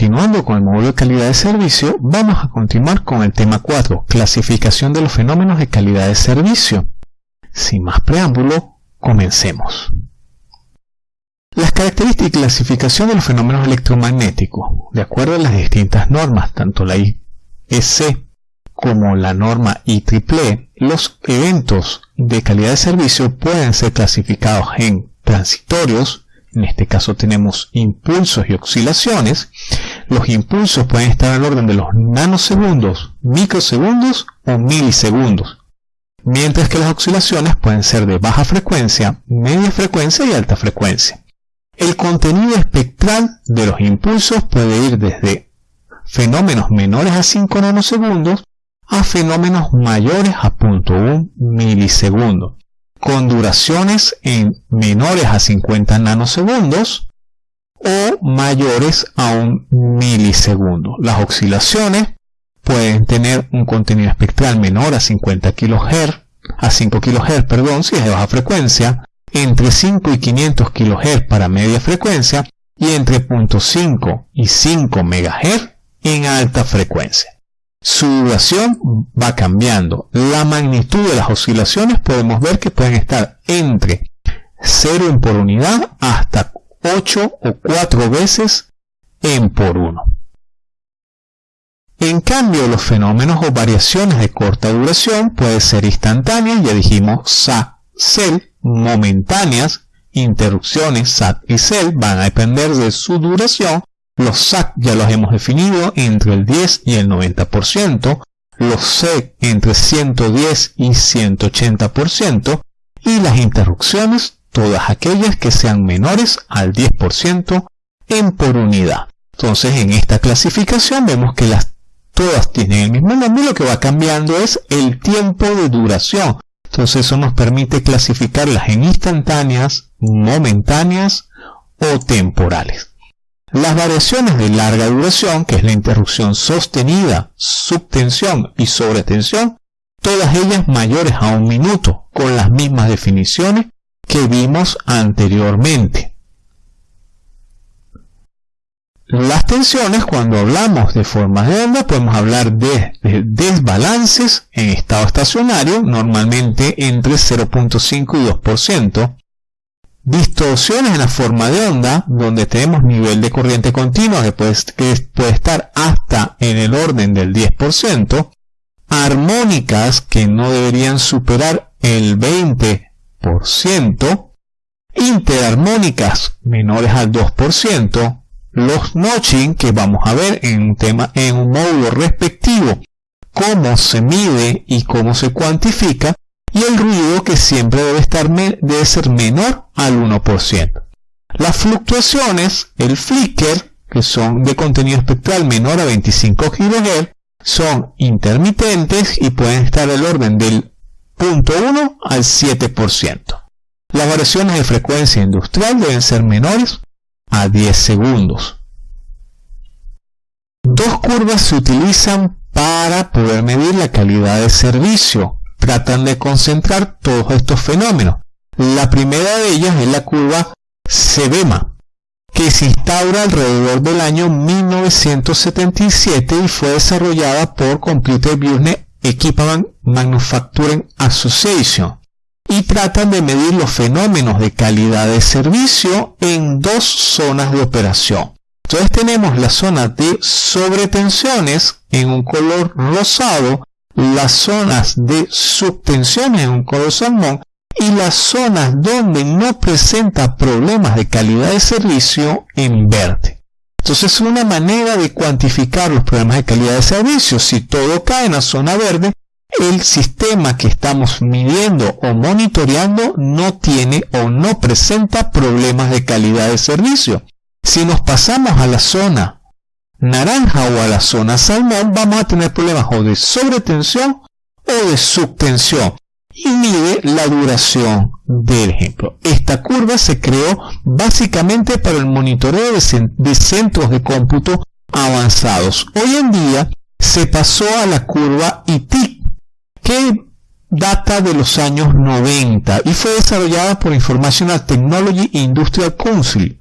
continuando con el módulo de calidad de servicio, vamos a continuar con el tema 4, clasificación de los fenómenos de calidad de servicio. Sin más preámbulo, comencemos. Las características y clasificación de los fenómenos electromagnéticos, de acuerdo a las distintas normas, tanto la IEC como la norma IEEE, los eventos de calidad de servicio pueden ser clasificados en transitorios, en este caso tenemos impulsos y oscilaciones. Los impulsos pueden estar al orden de los nanosegundos, microsegundos o milisegundos. Mientras que las oscilaciones pueden ser de baja frecuencia, media frecuencia y alta frecuencia. El contenido espectral de los impulsos puede ir desde fenómenos menores a 5 nanosegundos a fenómenos mayores a 0.1 milisegundos con duraciones en menores a 50 nanosegundos o mayores a un milisegundo. Las oscilaciones pueden tener un contenido espectral menor a 50 kHz, a 5 kHz, perdón, si es de baja frecuencia, entre 5 y 500 kHz para media frecuencia y entre 0.5 y 5 MHz en alta frecuencia. Su duración va cambiando. La magnitud de las oscilaciones podemos ver que pueden estar entre 0 en por unidad hasta 8 o 4 veces en por 1. En cambio, los fenómenos o variaciones de corta duración pueden ser instantáneas, ya dijimos SAT, CEL, momentáneas, interrupciones SAT y CEL van a depender de su duración los SAC ya los hemos definido entre el 10 y el 90%, los C entre 110 y 180% y las interrupciones todas aquellas que sean menores al 10% en por unidad. Entonces en esta clasificación vemos que las todas tienen el mismo nombre, lo que va cambiando es el tiempo de duración. Entonces eso nos permite clasificarlas en instantáneas, momentáneas o temporales. Las variaciones de larga duración, que es la interrupción sostenida, subtensión y sobretensión, todas ellas mayores a un minuto, con las mismas definiciones que vimos anteriormente. Las tensiones, cuando hablamos de formas de onda, podemos hablar de, desbalances en estado estacionario, normalmente entre 0.5 y 2%, distorsiones en la forma de onda, donde tenemos nivel de corriente continua que puede, estar hasta en el orden del 10%, armónicas que no deberían superar el 20%, interarmónicas menores al 2%, los notching que vamos a ver en un tema en un módulo respectivo, cómo se mide y cómo se cuantifica, y el ruido que siempre debe, estar debe ser menor al 1%. Las fluctuaciones, el flicker, que son de contenido espectral menor a 25 kHz, son intermitentes y pueden estar del orden del 0.1 al 7%. Las variaciones de frecuencia industrial deben ser menores a 10 segundos. Dos curvas se utilizan para poder medir la calidad de servicio tratan de concentrar todos estos fenómenos. La primera de ellas es la curva SEBEMA, que se instaura alrededor del año 1977 y fue desarrollada por Computer Business Equipment Manufacturing Association y tratan de medir los fenómenos de calidad de servicio en dos zonas de operación. Entonces tenemos la zona de sobretensiones en un color rosado las zonas de subtensión en un color salmón y las zonas donde no presenta problemas de calidad de servicio en verde. Entonces es una manera de cuantificar los problemas de calidad de servicio. Si todo cae en la zona verde, el sistema que estamos midiendo o monitoreando no tiene o no presenta problemas de calidad de servicio. Si nos pasamos a la zona naranja o a la zona salmón, vamos a tener problemas o de sobretensión o de subtensión. Y mide la duración del ejemplo. Esta curva se creó básicamente para el monitoreo de, centros de cómputo avanzados. Hoy en día se pasó a la curva ITIC, que data de los años 90 y fue desarrollada por Informational Technology Industrial Council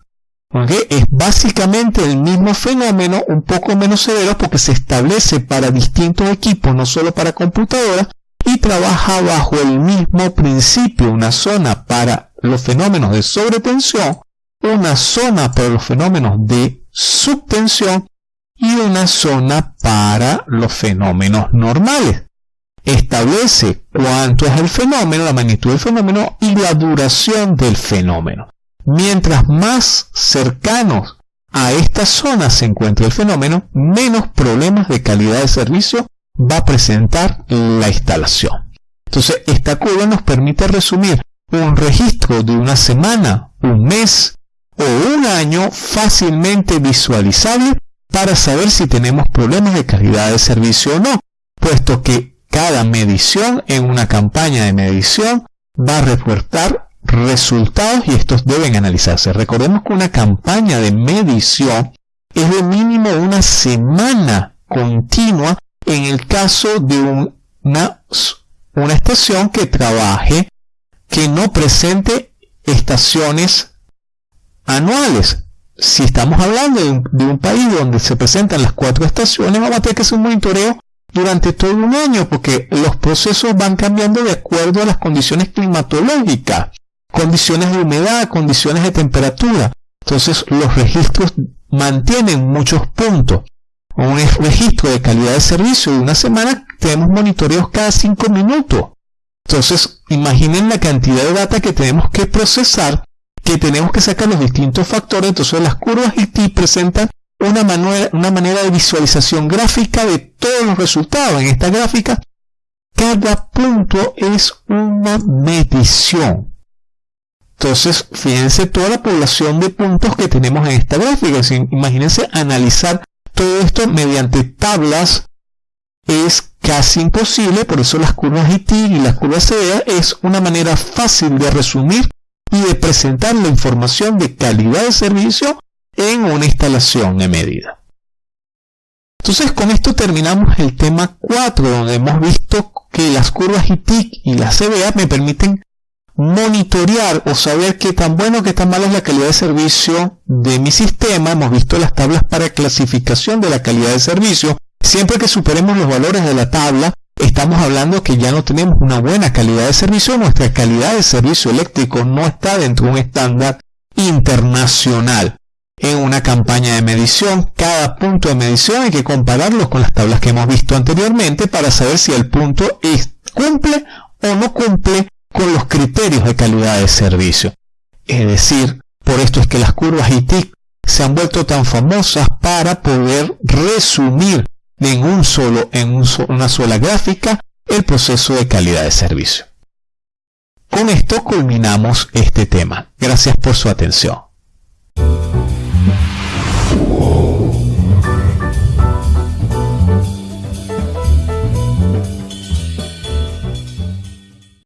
Es básicamente el mismo fenómeno, un poco menos severo porque se establece para distintos equipos, no solo para computadoras, y trabaja bajo el mismo principio, una zona para los fenómenos de sobretensión, una zona para los fenómenos de subtensión y una zona para los fenómenos normales. Establece cuánto es el fenómeno, la magnitud del fenómeno y la duración del fenómeno. Mientras más cercanos a esta zona se encuentra el fenómeno, menos problemas de calidad de servicio va a presentar la instalación. Entonces, esta curva nos permite resumir un registro de una semana, un mes o un año fácilmente visualizable para saber si tenemos problemas de calidad de servicio o no, puesto que cada medición en una campaña de medición va a reportar resultados y estos deben analizarse. Recordemos que una campaña de medición es de mínimo una semana continua en el caso de una, una estación que trabaje, que no presente estaciones anuales. Si estamos hablando de un, país donde se presentan las cuatro estaciones, vamos a tener que hacer un monitoreo durante todo un año porque los procesos van cambiando de acuerdo a las condiciones climatológicas, condiciones de humedad, condiciones de temperatura. Entonces los registros mantienen muchos puntos. Un registro de calidad de servicio de una semana tenemos monitoreos cada cinco minutos. Entonces imaginen la cantidad de data que tenemos que procesar que tenemos que sacar los distintos factores, entonces las curvas IT presentan una una manera de visualización gráfica de todos los resultados. En esta gráfica, cada punto es una medición. Entonces, fíjense toda la población de puntos que tenemos en esta gráfica. Imagínense analizar todo esto mediante tablas es casi imposible, por eso las curvas IT y las curvas CDA es una manera fácil de resumir y de presentar la información de calidad de servicio en una instalación de medida. Entonces con esto terminamos el tema 4 donde hemos visto que las curvas ITIC y la CBA me permiten monitorear o saber qué tan bueno o qué tan malo es la calidad de servicio de mi sistema. Hemos visto las tablas para clasificación de la calidad de servicio. Siempre que superemos los valores de la tabla, estamos hablando que ya no tenemos una buena calidad de servicio, nuestra calidad de servicio eléctrico no está dentro de un estándar internacional. En una campaña de medición, cada punto de medición hay que compararlo con las tablas que hemos visto anteriormente para saber si el punto cumple o no cumple con los criterios de calidad de servicio. Es decir, por esto es que las curvas ITIC se han vuelto tan famosas para poder resumir en un solo, en una sola gráfica, el proceso de calidad de servicio. Con esto culminamos este tema. Gracias por su atención.